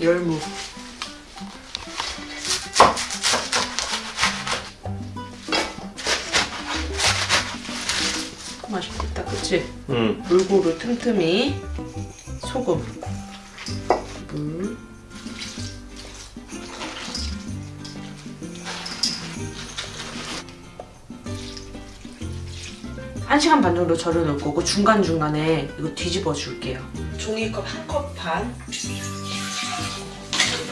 열무 맛있겠다 그치? 응. 골고루 틈틈이 소금 1시간 반 정도 절여 놓을 거고 중간중간에 이거 뒤집어 줄게요. 종이컵 한 컵 반,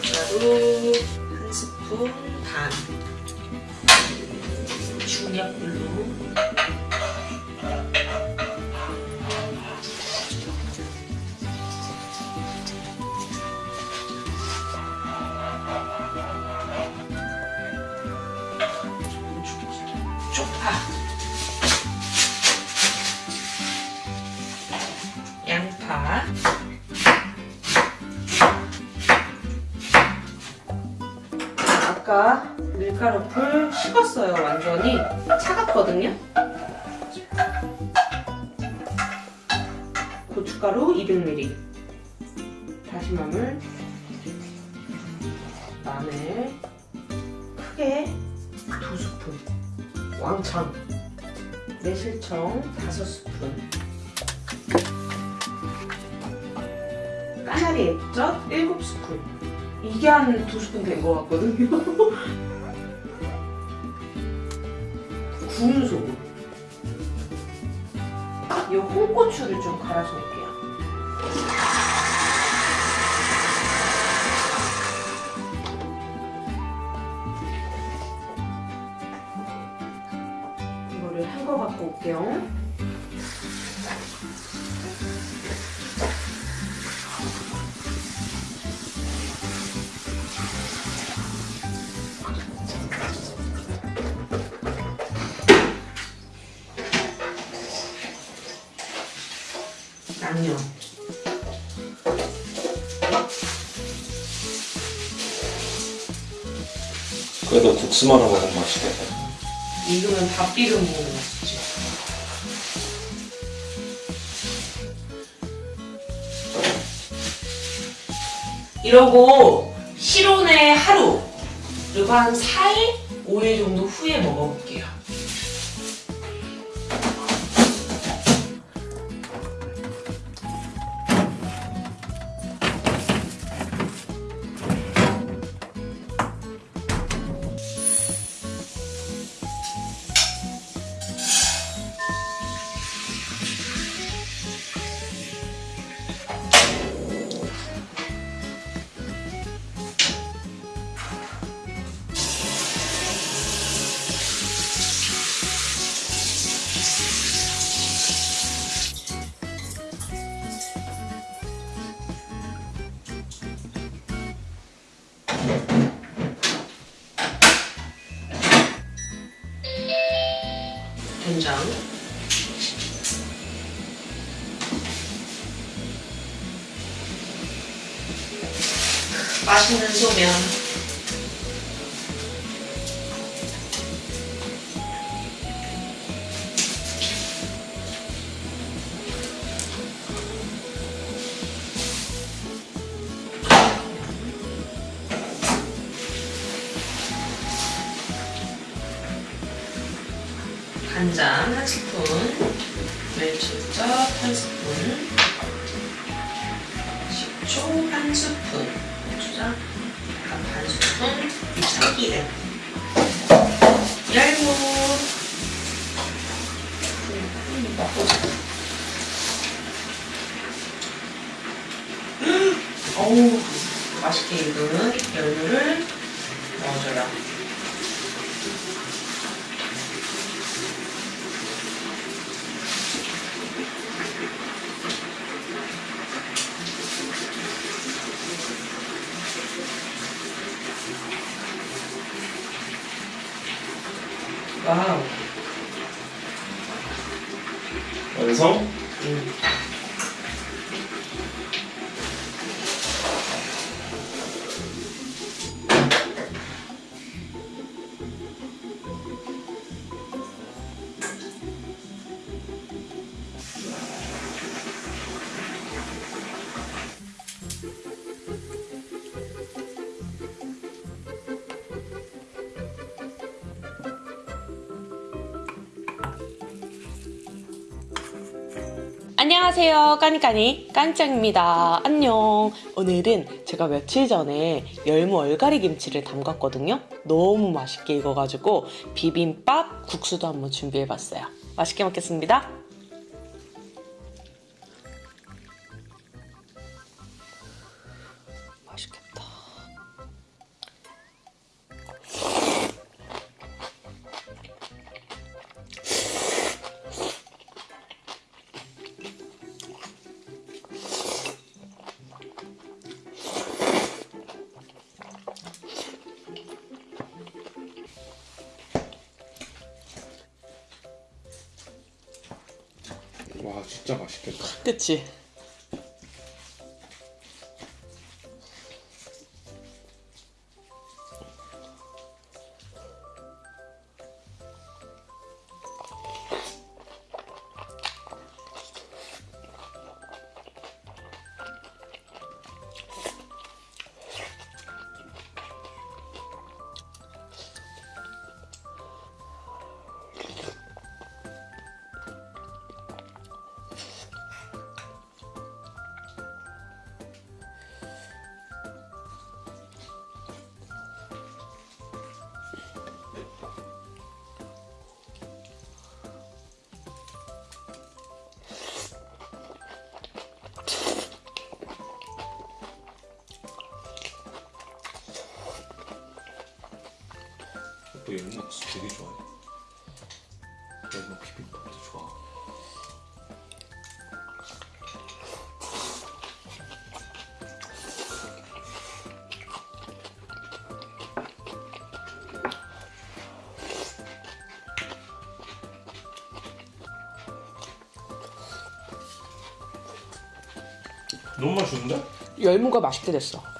고춧가루 한 스푼 반, 중약불로. 아까 밀가루 풀 식었어요 완전히. 차갑거든요? 고춧가루 200ml 다시마물. 마늘. 크게 두 스푼. 왕창. 매실청 다섯 스푼. 까나리 액젓 일곱 스푼 이게 한 두 스푼 된 것 같거든요. 구운 소금 이 홍고추를 좀 갈아서 넣을게요. 이거를 한 거 갖고 올게요. 양념. 그래도 국수 말아 먹으면 맛있겠다. 이거는 밥 비벼 먹는 맛이지. 이러고 실온에 하루 그리고 한 4일, 5일 정도 후에 먹어볼게요. 된장. 맛있는 소면 간장 한 스푼, 멸치젓 한 스푼, 식초 한 스푼, 고추장 약간 반 스푼, 참기름, 열무, 어우 맛있게 익은 열무를 넣어줘요. 와우. 완성? 음. 안녕하세요. 까니까니 깐짱입니다. 안녕. 오늘은 제가 며칠 전에 열무 얼갈이 김치를 담갔거든요. 너무 맛있게 익어가지고 비빔밥 국수도 한번 준비해봤어요. 맛있게 먹겠습니다. 진짜 맛있겠다. 그치? 또 열무국수 되게 좋아해. 열무 비빔밥도 좋아. 너무 맛있는데? 열무가 맛있게 됐어.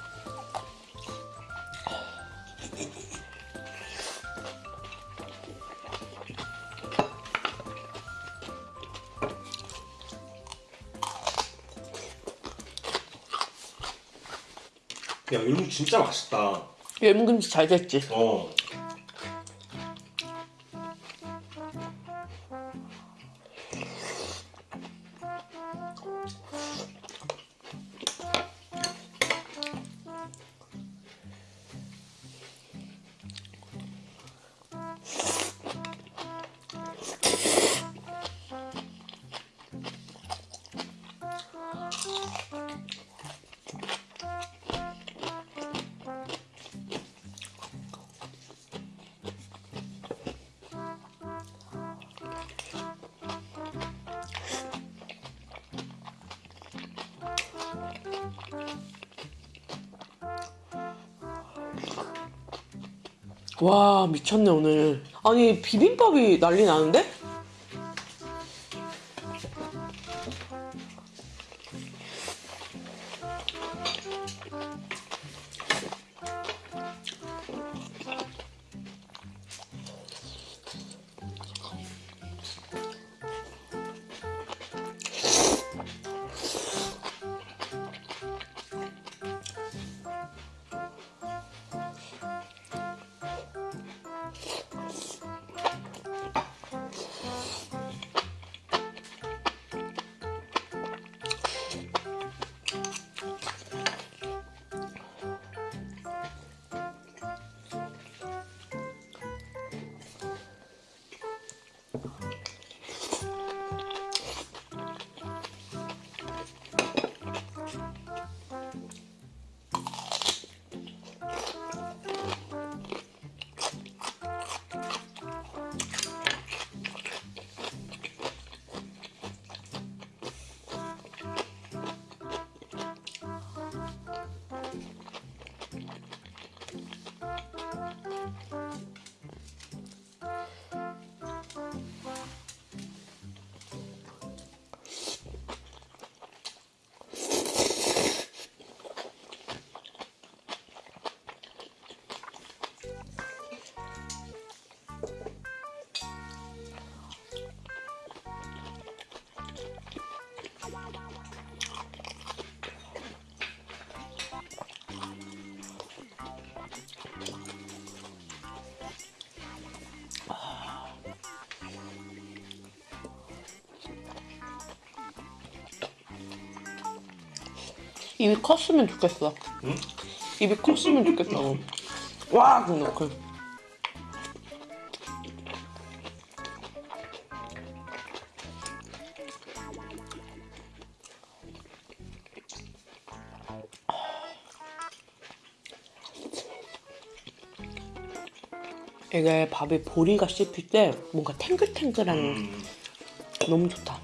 진짜 맛있다. 열무김치 잘 됐지? 어. 와 미쳤네 오늘. 아니 비빔밥이 난리 나는데? 입이 컸으면 좋겠어. 응? 입이 컸으면 좋겠어. 와, 근데 그 이게 밥에 보리가 씹힐 때 뭔가 탱글탱글한 음. 너무 좋다.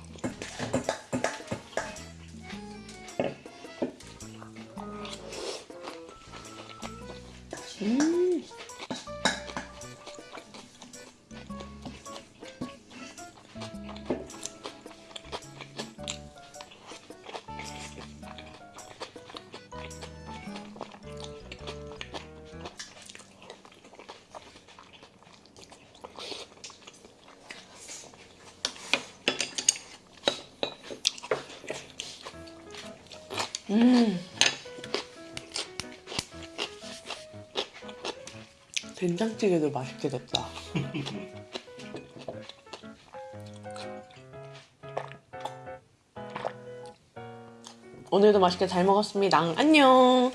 된장찌개도 맛있게 됐다. 오늘도 맛있게 잘 먹었습니다. 안녕.